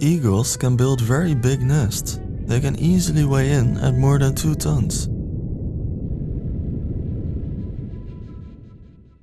Eagles can build very big nests. They can easily weigh in at more than 2 tons.